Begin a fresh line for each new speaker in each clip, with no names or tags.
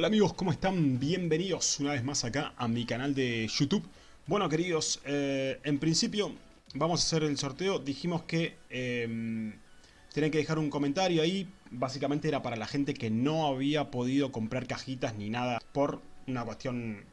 Hola amigos, ¿cómo están? Bienvenidos una vez más acá a mi canal de YouTube. Bueno queridos, eh, en principio vamos a hacer el sorteo. Dijimos que eh, tienen que dejar un comentario ahí. Básicamente era para la gente que no había podido comprar cajitas ni nada por una cuestión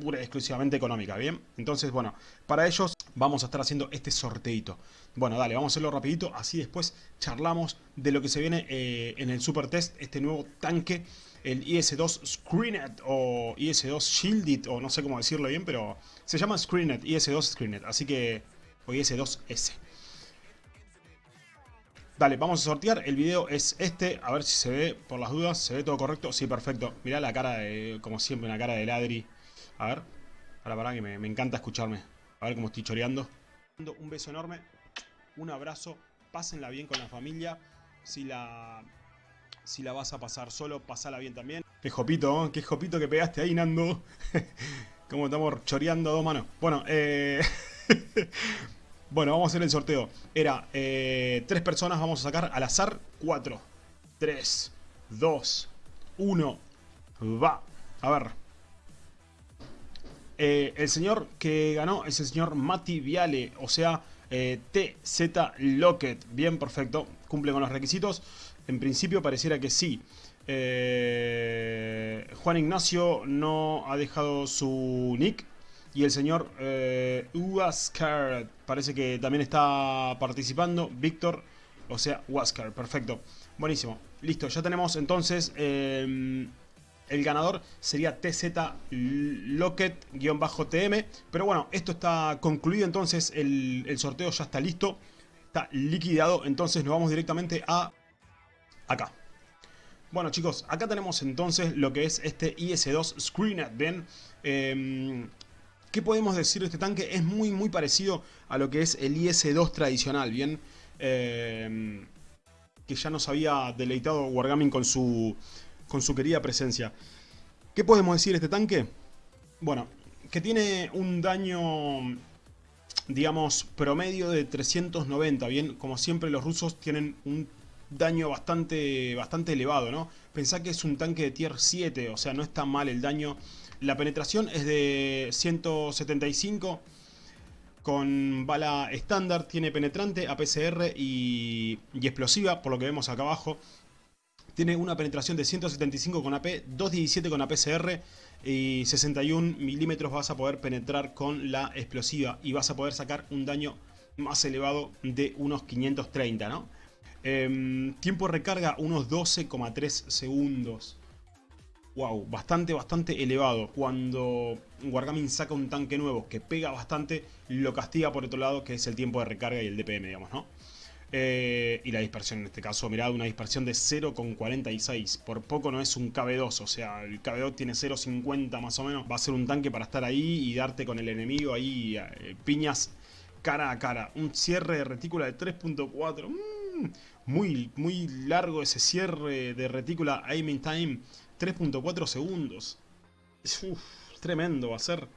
pura y exclusivamente económica, ¿bien? Entonces, bueno, para ellos vamos a estar haciendo este sorteito. Bueno, dale, vamos a hacerlo rapidito, así después charlamos de lo que se viene eh, en el Super Test, este nuevo tanque, el IS-2 Screenet o IS-2 Shielded, o no sé cómo decirlo bien, pero se llama Screenet, IS-2 Screenet, así que, o IS-2S. Dale, vamos a sortear, el video es este, a ver si se ve, por las dudas, se ve todo correcto, sí, perfecto. Mirá la cara, de, como siempre, una cara de ladri. A ver, para, para, que me, me encanta escucharme. A ver cómo estoy choreando. Un beso enorme, un abrazo, pásenla bien con la familia. Si la, si la vas a pasar solo, pasala bien también. Qué jopito, qué jopito que pegaste ahí, Nando. Como estamos choreando a dos manos. Bueno, eh... bueno, vamos a hacer el sorteo. Era eh, tres personas, vamos a sacar al azar cuatro. Tres, dos, uno, va. A ver. Eh, el señor que ganó es el señor Mati Viale, o sea, eh, TZ Locket. Bien, perfecto. Cumple con los requisitos. En principio pareciera que sí. Eh, Juan Ignacio no ha dejado su nick. Y el señor eh, parece que también está participando. Víctor, o sea, Huascar. Perfecto. Buenísimo. Listo, ya tenemos entonces... el ganador sería TZ Locket-TM. Pero bueno, esto está concluido entonces, el, sorteo ya está listo, está liquidado, entonces nos vamos directamente a acá. Bueno chicos, acá tenemos entonces lo que es este IS-2 Screenet, ¿ven? Eh, ¿Qué podemos decir de este tanque? Es muy muy parecido a lo que es el IS-2 tradicional, ¿bien? Eh, que ya nos había deleitado Wargaming con su con su querida presencia. ¿Qué podemos decir de este tanque? Bueno, que tiene un daño, digamos, promedio de 390, bien, como siempre los rusos tienen un daño bastante, bastante elevado, ¿no? Pensá que es un tanque de tier 7, o sea, no está mal el daño. La penetración es de 175 con bala estándar, tiene penetrante, APCR y, y explosiva, por lo que vemos acá abajo. Tiene una penetración de 175 con AP, 217 con APCR y 61 milímetros vas a poder penetrar con la explosiva y vas a poder sacar un daño más elevado de unos 530, ¿no? Eh, tiempo de recarga unos 12,3 segundos. Wow, bastante, bastante elevado. Cuando Wargaming saca un tanque nuevo que pega bastante, lo castiga por otro lado, que es el tiempo de recarga y el DPM, digamos, ¿no? Eh, y la dispersión en este caso, mirad, una dispersión de 0,46. Por poco no es un KB2, o sea, el KB2 tiene 0,50 más o menos. Va a ser un tanque para estar ahí y darte con el enemigo ahí eh, piñas cara a cara. Un cierre de retícula de 3.4. Mmm, muy, muy largo ese cierre de retícula aiming time. 3.4 segundos. Uf, tremendo va a ser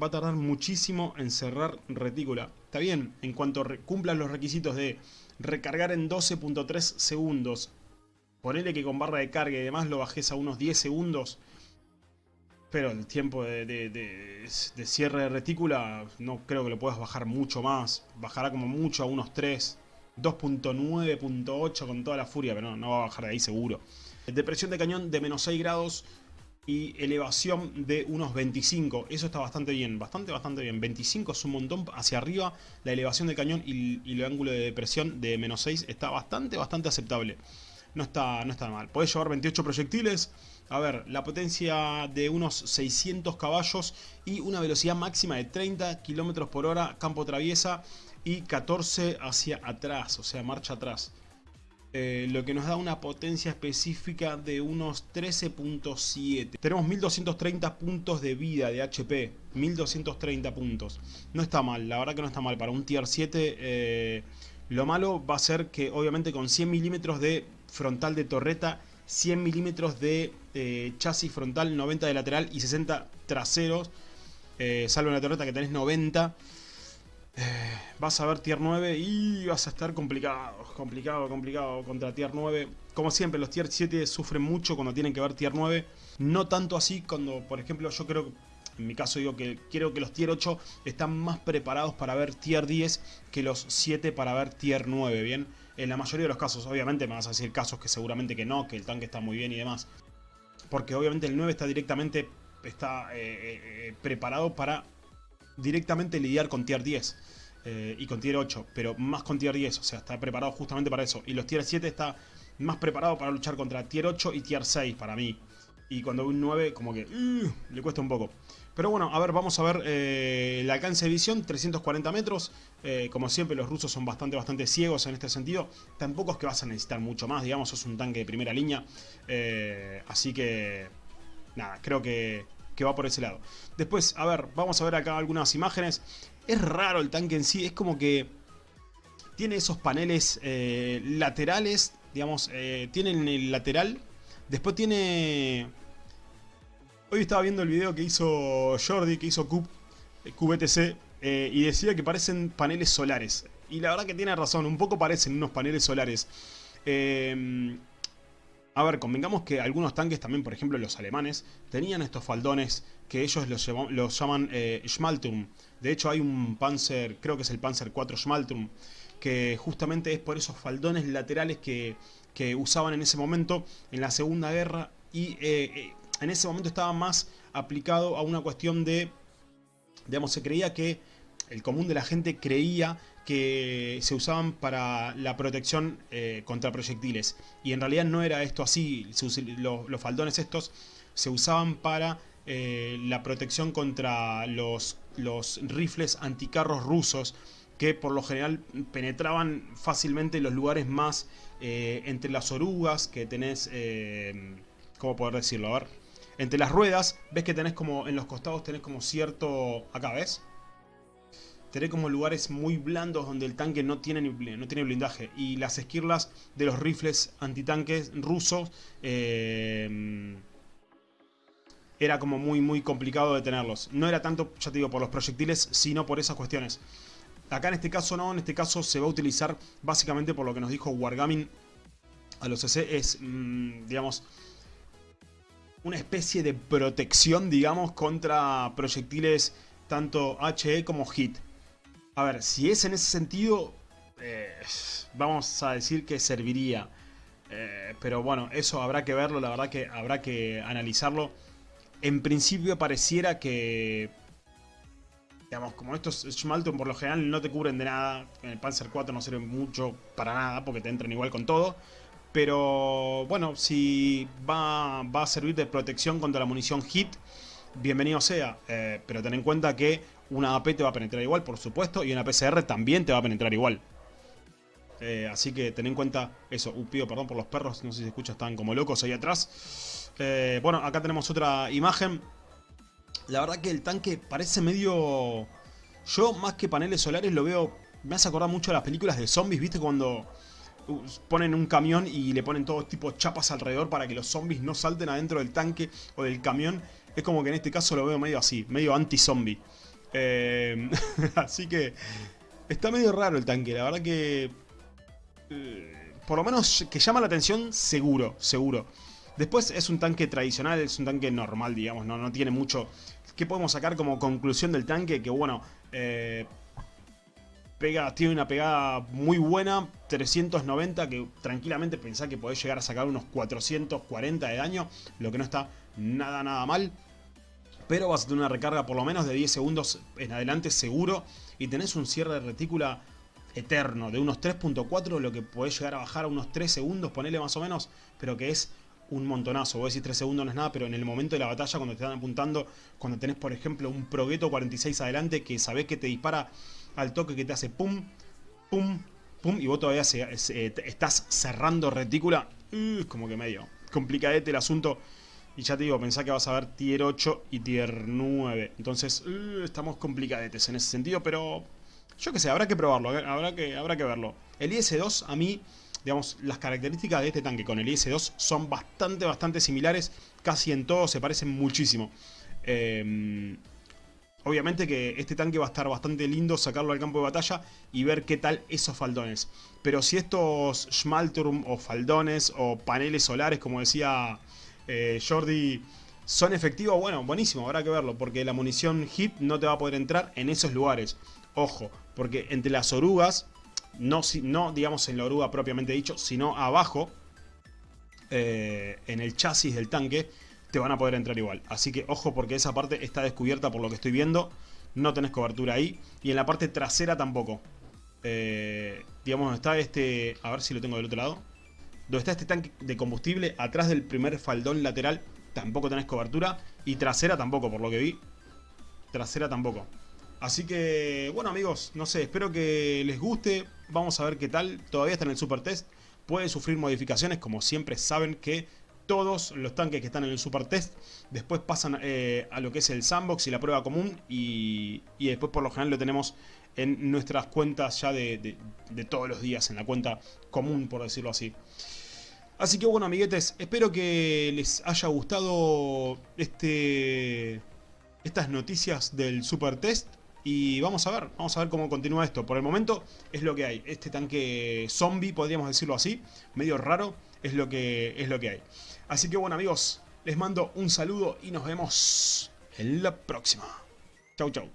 va a tardar muchísimo en cerrar retícula. Está bien, en cuanto cumplan los requisitos de recargar en 12.3 segundos, ponele que con barra de carga y demás lo bajes a unos 10 segundos, pero el tiempo de, cierre de retícula no creo que lo puedas bajar mucho más. Bajará como mucho a unos 3, 2.9.8 con toda la furia, pero no, no va a bajar de ahí seguro. Depresión de cañón de menos 6 grados y elevación de unos 25. Eso está bastante bien, bastante, bastante bien. 25 es un montón hacia arriba. La elevación del cañón y, el ángulo de depresión de menos 6 está bastante, bastante aceptable. No está, no está mal. Podés llevar 28 proyectiles. A ver, la potencia de unos 600 caballos y una velocidad máxima de 30 km por hora, campo traviesa y 14 hacia atrás, o sea, marcha atrás. Eh, lo que nos da una potencia específica de unos 13.7. Tenemos 1230 puntos de vida de HP, 1230 puntos. No está mal, la verdad que no está mal. Para un tier 7 eh, lo malo va a ser que obviamente con 100 milímetros de frontal de torreta, 100 milímetros de eh, chasis frontal, 90 de lateral y 60 traseros, salvo en la torreta que tenés 90 Eh, vas a ver tier 9 y vas a estar complicado, complicado, complicado contra tier 9. Como siempre, los tier 7 sufren mucho cuando tienen que ver tier 9. No tanto así cuando, por ejemplo, yo creo en mi caso digo que quiero que los tier 8 están más preparados para ver tier 10 que los 7 para ver tier 9, ¿bien? En la mayoría de los casos, obviamente me vas a decir casos que seguramente que no, que el tanque está muy bien y demás. Porque obviamente el 9 está directamente está, eh, eh, eh, preparado para directamente lidiar con tier 10. Y con tier 8, pero más con tier 10, o sea, está preparado justamente para eso. Y los tier 7 está más preparado para luchar contra tier 8 y tier 6 para mí. Y cuando un 9 como que uh, le cuesta un poco. Pero bueno, a ver, vamos a ver eh, el alcance de visión, 340 metros. Eh, como siempre, los rusos son bastante, bastante ciegos en este sentido. Tampoco es que vas a necesitar mucho más, digamos, es un tanque de primera línea. Eh, así que, nada, creo que, que va por ese lado. Después, a ver, vamos a ver acá algunas imágenes. Es raro el tanque en sí, es como que tiene esos paneles laterales, digamos, tiene el lateral. Después tiene Hoy estaba viendo el video que hizo Jordi, que hizo QBTC, eh, eh, y decía que parecen paneles solares. Y la verdad que tiene razón, un poco parecen unos paneles solares. A ver, convengamos que algunos tanques también, por ejemplo los alemanes, tenían estos faldones que ellos los, llaman eh, Schmalturm. De hecho hay un Panzer, creo que es el Panzer 4 Schmalturm, que justamente es por esos faldones laterales que, que usaban en ese momento en la Segunda Guerra y en ese momento estaba más aplicado a una cuestión de, digamos, se creía que, el común de la gente creía que se usaban para la protección eh, contra proyectiles. Y en realidad no era esto así, los, faldones estos se usaban para eh, la protección contra los, rifles anticarros rusos que por lo general penetraban fácilmente los lugares más eh, entre las orugas que tenés, ¿cómo poder decirlo? A ver, entre las ruedas, ves que tenés como, en los costados tenés como cierto... Acá, ¿ves? Tenés como lugares muy blandos donde el tanque no tiene, no tiene blindaje. Y las esquirlas de los rifles antitanques rusos... Eh, era como muy muy complicado de tenerlos. No era tanto, ya te digo, por los proyectiles, sino por esas cuestiones. Acá en este caso no, en este caso se va a utilizar básicamente por lo que nos dijo Wargaming a los CC, es, mm, digamos, una especie de protección, digamos, contra proyectiles tanto HE como HIT. A ver, si es en ese sentido, eh, vamos a decir que serviría. Eh, pero bueno, eso habrá que verlo, la verdad que habrá que analizarlo. En principio pareciera que... Digamos, como estos Schmalton por lo general no te cubren de nada. En el Panzer 4 no sirven mucho para nada porque te entran igual con todo. Pero bueno, si va, a servir de protección contra la munición HIT, bienvenido sea. Eh, pero ten en cuenta que una AP te va a penetrar igual, por supuesto, y una PCR también te va a penetrar igual. Eh, así que ten en cuenta eso. Uh, pido perdón por los perros, no sé si se escucha, están como locos ahí atrás. Eh, bueno, acá tenemos otra imagen. La verdad que el tanque parece medio... Yo, más que paneles solares, lo veo... Me hace acordar mucho a las películas de zombies, ¿viste? Cuando ponen un camión y le ponen todo tipo de chapas alrededor para que los zombies no salten adentro del tanque o del camión. Es como que en este caso lo veo medio así, medio anti-zombie. Eh, así que está medio raro el tanque, la verdad que... Por lo menos que llama la atención, seguro, seguro. Después es un tanque tradicional, es un tanque normal, digamos, no, no tiene mucho... ¿Qué podemos sacar como conclusión del tanque? Que bueno, eh, pega, tiene una pegada muy buena, 390, que tranquilamente pensá que podés llegar a sacar unos 440 de daño, lo que no está nada, nada mal. Pero vas a tener una recarga por lo menos de 10 segundos en adelante seguro y tenés un cierre de retícula eterno de unos 3.4, lo que podés llegar a bajar a unos 3 segundos, ponele más o menos, pero que es un montonazo. Vos decís 3 segundos no es nada, pero en el momento de la batalla, cuando te están apuntando, cuando tenés, por ejemplo, un Progueto 46 adelante que sabés que te dispara al toque que te hace pum, pum, pum, y vos todavía estás cerrando retícula, uh, como que medio complicadete el asunto. Y ya te digo, pensá que vas a ver tier 8 y tier 9. Entonces, uh, estamos complicadetes en ese sentido, pero yo qué sé, habrá que probarlo, habrá que, habrá que verlo. El IS-2 a mí, digamos, las características de este tanque con el IS-2 son bastante, bastante similares. Casi en todo se parecen muchísimo. Eh, Obviamente que este tanque va a estar bastante lindo sacarlo al campo de batalla y ver qué tal esos faldones. Pero si estos Schmalturm o faldones o paneles solares, como decía eh, Jordi, son efectivos, bueno, buenísimo, habrá que verlo. Porque la munición hit no te va a poder entrar en esos lugares. Ojo, porque entre las orugas, no, no digamos en la oruga propiamente dicho, sino abajo, eh, en el chasis del tanque, te van a poder entrar igual. Así que ojo porque esa parte está descubierta por lo que estoy viendo. No tenés cobertura ahí. Y en la parte trasera tampoco. Eh, digamos, está este... A ver si lo tengo del otro lado. Donde está este tanque de combustible, atrás del primer faldón lateral, tampoco tenés cobertura. Y trasera tampoco, por lo que vi. Trasera tampoco. Así que, bueno amigos, no sé, espero que les guste. Vamos a ver qué tal. Todavía está en el super test. Puede sufrir modificaciones, como siempre saben que todos los tanques que están en el Super Test. Después pasan eh, a lo que es el Sandbox y la prueba común. Y, después por lo general lo tenemos en nuestras cuentas ya de, todos los días. En la cuenta común, por decirlo así. Así que bueno, amiguetes, espero que les haya gustado este, estas noticias del Super Test. Y vamos a ver, vamos a ver cómo continúa esto. Por el momento es lo que hay. Este tanque zombie, podríamos decirlo así, medio raro, es lo que, es lo que hay. Así que bueno amigos, les mando un saludo y nos vemos en la próxima. Chau chau.